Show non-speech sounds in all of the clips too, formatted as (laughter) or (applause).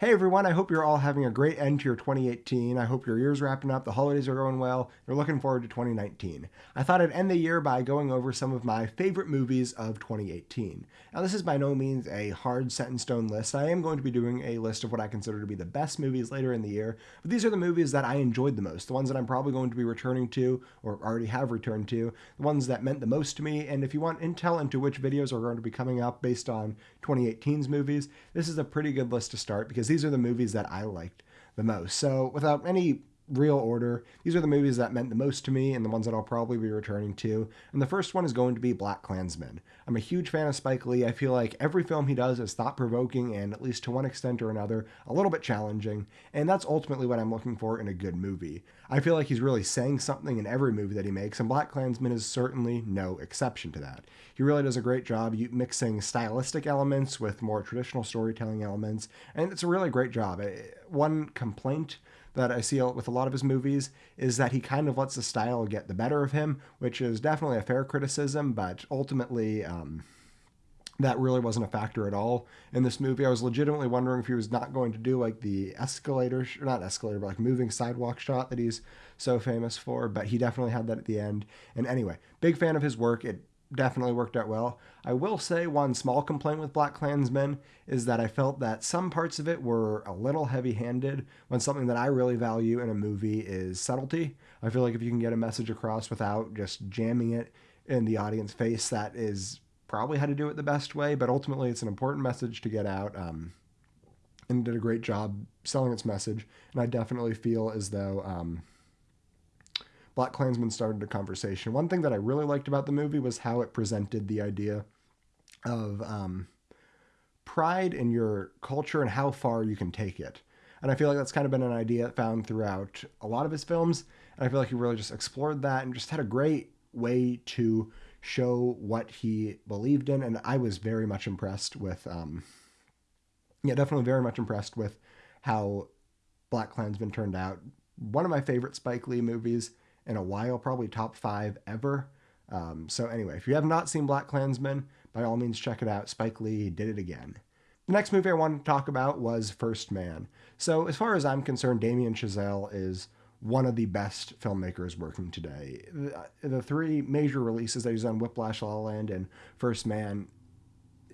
Hey everyone, I hope you're all having a great end to your 2018. I hope your year's wrapping up, the holidays are going well, you're looking forward to 2019. I thought I'd end the year by going over some of my favorite movies of 2018. Now, this is by no means a hard set in stone list. I am going to be doing a list of what I consider to be the best movies later in the year, but these are the movies that I enjoyed the most, the ones that I'm probably going to be returning to or already have returned to, the ones that meant the most to me. And if you want intel into which videos are going to be coming up based on 2018's movies, this is a pretty good list to start because these are the movies that I liked the most. So, without any real order. These are the movies that meant the most to me and the ones that I'll probably be returning to. And the first one is going to be BlacKkKlansman. I'm a huge fan of Spike Lee. I feel like every film he does is thought provoking and, at least to one extent or another, a little bit challenging. And that's ultimately what I'm looking for in a good movie. I feel like he's really saying something in every movie that he makes, and BlacKkKlansman is certainly no exception to that. He really does a great job mixing stylistic elements with more traditional storytelling elements, and it's a really great job. Eh, one complaint that I see with a lot of his movies is that he kind of lets the style get the better of him, which is definitely a fair criticism, but ultimately, um, that really wasn't a factor at all in this movie. I was legitimately wondering if he was not going to do like the escalator, or not escalator, but like moving sidewalk shot that he's so famous for, but he definitely had that at the end. And anyway, big fan of his work. It definitely worked out well. I will say one small complaint with BlacKkKlansman is that I felt that some parts of it were a little heavy handed when something that I really value in a movie is subtlety. I feel like if you can get a message across without just jamming it in the audience face, that is probably how to do it the best way, but ultimately it's an important message to get out. Um, and did a great job selling its message. And I definitely feel as though um, BlacKkKlansman started a conversation. One thing that I really liked about the movie was how it presented the idea of um, pride in your culture and how far you can take it. And I feel like that's kind of been an idea found throughout a lot of his films. And I feel like he really just explored that and just had a great way to show what he believed in. And I was very much impressed with, um, yeah, definitely very much impressed with how BlacKkKlansman turned out. One of my favorite Spike Lee movies in a while, probably top five ever. Um, so anyway, if you have not seen BlacKkKlansman, by all means check it out. Spike Lee did it again. The next movie I wanted to talk about was First Man. So as far as I'm concerned, Damien Chazelle is one of the best filmmakers working today. The, three major releases that he's done, Whiplash, La La Land, and First Man,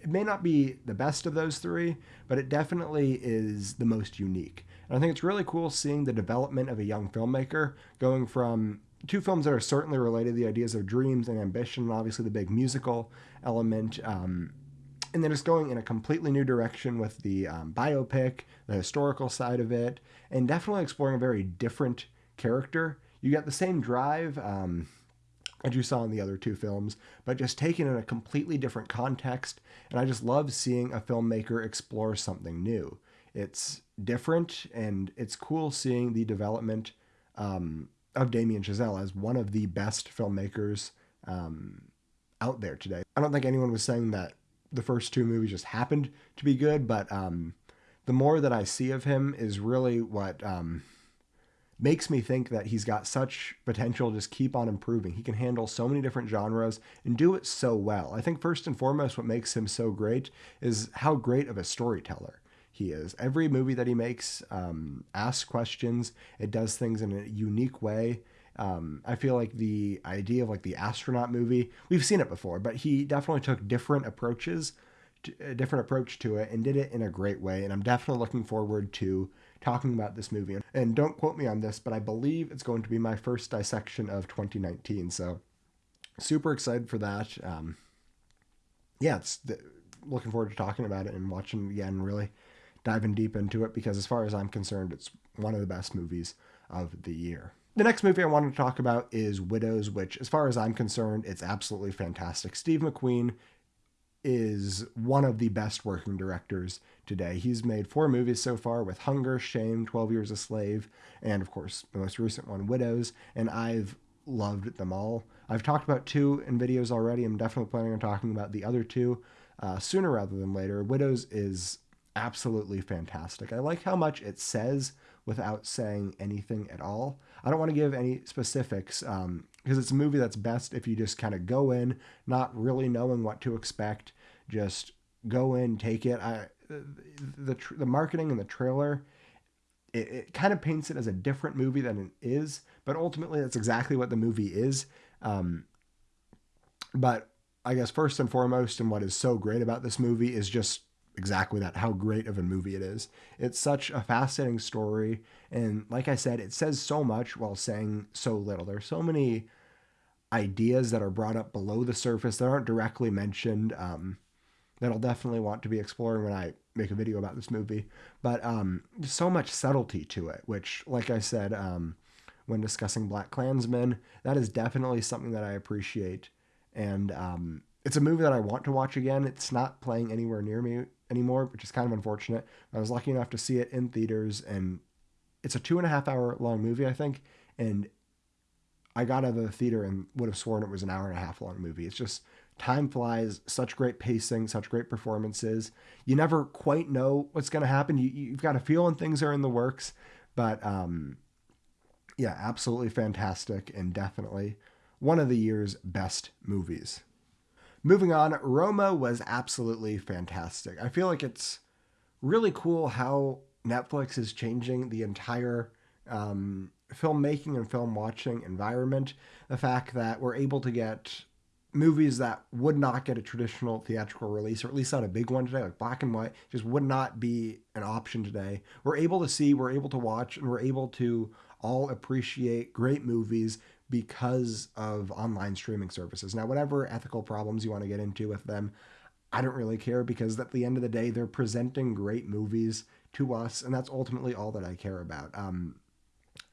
it may not be the best of those three, but it definitely is the most unique. And I think it's really cool seeing the development of a young filmmaker going from two films that are certainly related the ideas of dreams and ambition, and obviously the big musical element. Um, and then just going in a completely new direction with the um, biopic, the historical side of it, and definitely exploring a very different character. You get the same drive. Um, as you saw in the other two films, but just taken in a completely different context. And I just love seeing a filmmaker explore something new. It's different, and it's cool seeing the development um, of Damien Chazelle as one of the best filmmakers um, out there today. I don't think anyone was saying that the first two movies just happened to be good, but um, the more that I see of him is really what um, makes me think that he's got such potential to just keep on improving. He can handle so many different genres and do it so well. I think first and foremost, what makes him so great is how great of a storyteller he is. Every movie that he makes um, asks questions. It does things in a unique way. Um, I feel like the idea of like the astronaut movie, we've seen it before, but he definitely took different approaches, to, a different approach to it, and did it in a great way. And I'm definitely looking forward to talking about this movie. And don't quote me on this, but I believe it's going to be my first dissection of 2019. So super excited for that. Um, yeah, it's the, looking forward to talking about it and watching it again, really diving deep into it because as far as I'm concerned, it's one of the best movies of the year. The next movie I wanted to talk about is Widows, which, as far as I'm concerned, it's absolutely fantastic. Steve McQueen is one of the best working directors today. He's made four movies so far with Hunger, Shame, 12 Years a Slave, and of course, the most recent one, Widows, and I've loved them all. I've talked about two in videos already. I'm definitely planning on talking about the other two uh, sooner rather than later. Widows is absolutely fantastic. I like how much it says without saying anything at all. I don't want to give any specifics because um, it's a movie that's best if you just kind of go in, not really knowing what to expect, just go in, take it. I the the, marketing and the trailer it, it kind of paints it as a different movie than it is, but ultimately that's exactly what the movie is. Um, but I guess first and foremost, and what is so great about this movie is just exactly that how great of a movie it is. It's such a fascinating story. And like I said, it says so much while saying so little. There's so many ideas that are brought up below the surface that aren't directly mentioned um, that I'll definitely want to be exploring when I make a video about this movie. But um, so much subtlety to it, which, like I said, um, when discussing BlacKkKlansman, that is definitely something that I appreciate. And um, it's a movie that I want to watch again. It's not playing anywhere near me anymore, which is kind of unfortunate. I was lucky enough to see it in theaters, and it's a two and a half hour long movie, I think. And I got out of the theater and would have sworn it was an hour and a half long movie. It's just time flies, such great pacing, such great performances. You never quite know what's going to happen. You, you've got a feeling things are in the works, but um, yeah, absolutely fantastic and definitely one of the year's best movies. Moving on, Roma was absolutely fantastic. I feel like it's really cool how Netflix is changing the entire um, filmmaking and film watching environment. The fact that we're able to get movies that would not get a traditional theatrical release, or at least not a big one today, like black and white, just would not be an option today. We're able to see, we're able to watch, and we're able to all appreciate great movies because of online streaming services. Now, whatever ethical problems you want to get into with them, I don't really care because at the end of the day, they're presenting great movies to us, and that's ultimately all that I care about. Um,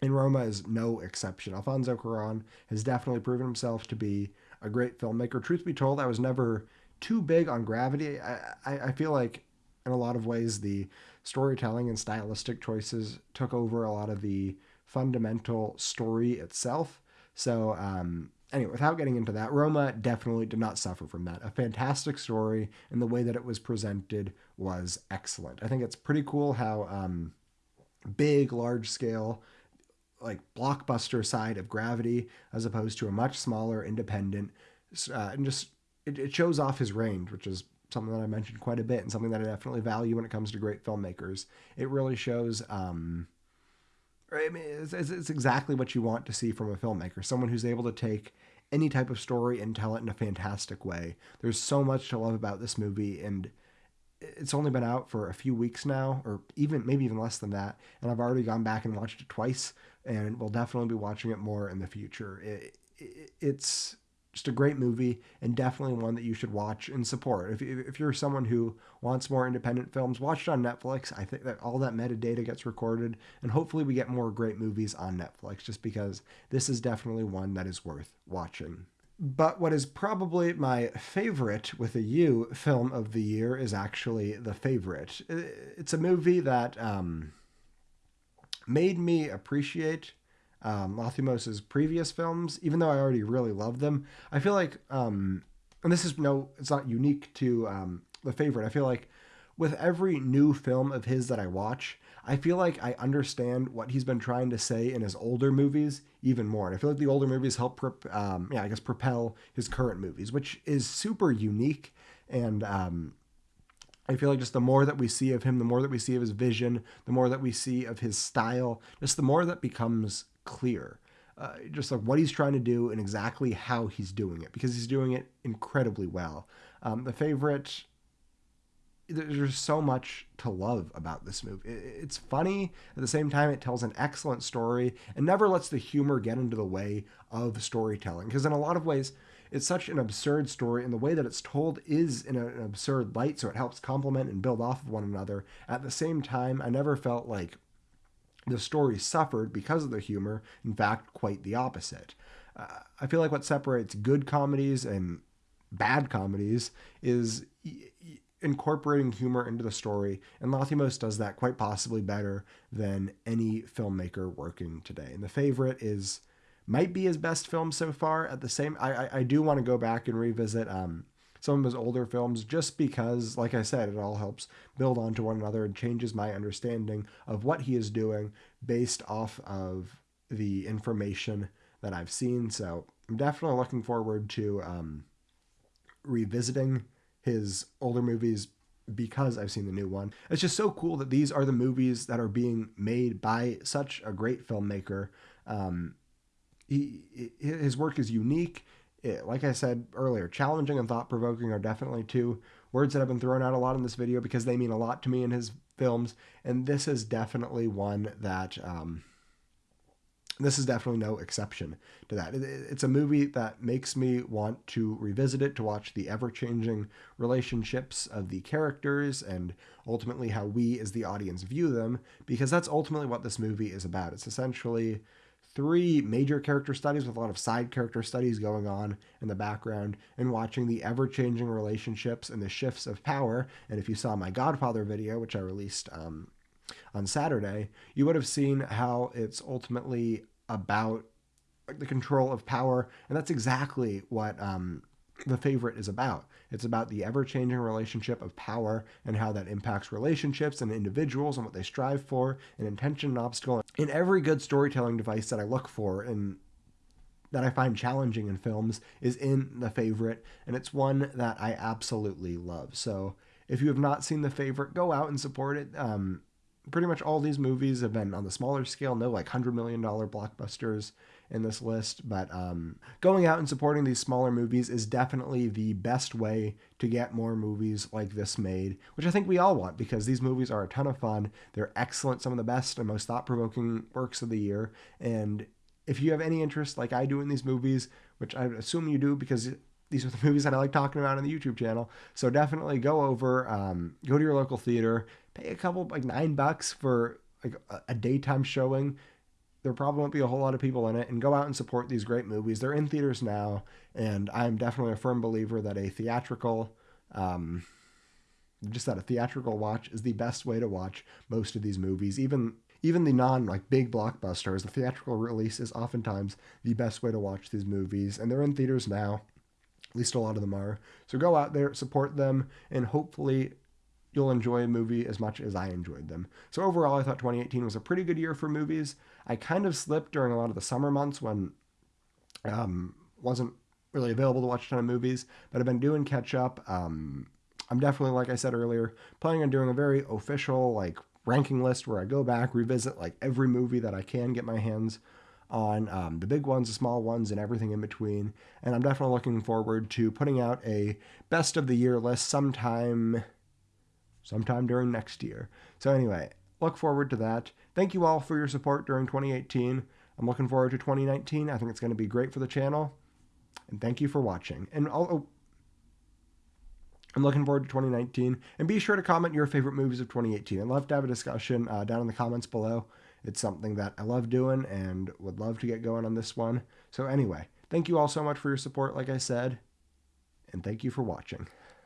and Roma is no exception. Alfonso Cuarón has definitely proven himself to be a great filmmaker. Truth be told, I was never too big on Gravity. I, I, I feel like in a lot of ways the storytelling and stylistic choices took over a lot of the fundamental story itself. So um, anyway, without getting into that, Roma definitely did not suffer from that. A fantastic story, and the way that it was presented was excellent. I think it's pretty cool how um, big, large scale like blockbuster side of Gravity as opposed to a much smaller independent uh, and just it, it shows off his range which is something that I mentioned quite a bit and something that I definitely value when it comes to great filmmakers it really shows um I mean it's, it's exactly what you want to see from a filmmaker someone who's able to take any type of story and tell it in a fantastic way there's so much to love about this movie and it's only been out for a few weeks now, or even maybe even less than that, and I've already gone back and watched it twice, and we'll definitely be watching it more in the future. It, it, it's just a great movie and definitely one that you should watch and support. If, if you're someone who wants more independent films, watch it on Netflix. I think that all that metadata gets recorded, and hopefully we get more great movies on Netflix. Just because this is definitely one that is worth watching. But what is probably my favorite with a U film of the year is actually The Favorite. It's a movie that um, made me appreciate um, Lanthimos' previous films, even though I already really loved them. I feel like, um, and this is no, it's not unique to um, The Favorite. I feel like with every new film of his that I watch, I feel like I understand what he's been trying to say in his older movies even more. And I feel like the older movies help, um, yeah, I guess propel his current movies, which is super unique. And um, I feel like just the more that we see of him, the more that we see of his vision, the more that we see of his style, just the more that becomes clear. Uh, just like what he's trying to do and exactly how he's doing it because he's doing it incredibly well. Um, the favorite there's so much to love about this movie. It's funny at the same time. It tells an excellent story and never lets the humor get into the way of storytelling. Because in a lot of ways, it's such an absurd story, and the way that it's told is in an absurd light, so it helps complement and build off of one another. At the same time, I never felt like the story suffered because of the humor. In fact, quite the opposite. Uh, I feel like what separates good comedies and bad comedies is incorporating humor into the story, and Lanthimos does that quite possibly better than any filmmaker working today. And the favorite is might be his best film so far. At the same, I I, I do want to go back and revisit um, some of his older films just because, like I said, it all helps build onto one another and changes my understanding of what he is doing based off of the information that I've seen. So I'm definitely looking forward to um, revisiting his older movies because I've seen the new one. It's just so cool that these are the movies that are being made by such a great filmmaker. Um, he, his work is unique. It, like I said earlier, challenging and thought provoking are definitely two words that have been thrown out a lot in this video because they mean a lot to me in his films. And this is definitely one that um, this is definitely no exception to that. It's a movie that makes me want to revisit it, to watch the ever changing relationships of the characters and ultimately how we as the audience view them, because that's ultimately what this movie is about. It's essentially three major character studies with a lot of side character studies going on in the background and watching the ever changing relationships and the shifts of power. And if you saw my Godfather video, which I released um, on Saturday, you would have seen how it's ultimately about the control of power, and that's exactly what um, the favorite is about. It's about the ever changing relationship of power and how that impacts relationships and individuals and what they strive for, and intention and obstacle. In every good storytelling device that I look for and that I find challenging in films is in the favorite, and it's one that I absolutely love. So if you have not seen the favorite, go out and support it. Um, pretty much all these movies have been on the smaller scale, no like $100 million blockbusters in this list, but um, going out and supporting these smaller movies is definitely the best way to get more movies like this made, which I think we all want because these movies are a ton of fun. They're excellent, some of the best and most thought provoking works of the year. And if you have any interest, like I do in these movies, which I assume you do because these are the (laughs) movies that I like talking about on the YouTube channel. So definitely go over, um, go to your local theater, pay a couple like nine bucks for like a, daytime showing. There probably won't be a whole lot of people in it, and go out and support these great movies. They're in theaters now, and I'm definitely a firm believer that a theatrical, um, just that a theatrical watch is the best way to watch most of these movies. Even even the non like big blockbusters, the theatrical release is oftentimes the best way to watch these movies, and they're in theaters now. At least a lot of them are. So go out there, support them, and hopefully you'll enjoy a movie as much as I enjoyed them. So overall, I thought 2018 was a pretty good year for movies. I kind of slipped during a lot of the summer months when um, wasn't really available to watch a ton of movies, but I've been doing catch up. Um, I'm definitely, like I said earlier, planning on doing a very official like ranking list where I go back, revisit like every movie that I can get my hands on um, the big ones, the small ones, and everything in between. And I'm definitely looking forward to putting out a best of the year list sometime sometime during next year. So, anyway, look forward to that. Thank you all for your support during 2018. I'm looking forward to 2019. I think it's going to be great for the channel. And thank you for watching. And I'll, oh, I'm looking forward to 2019. And be sure to comment your favorite movies of 2018. I'd love to have a discussion uh, down in the comments below. It's something that I love doing and would love to get going on this one. So, anyway, thank you all so much for your support, like I said. And thank you for watching.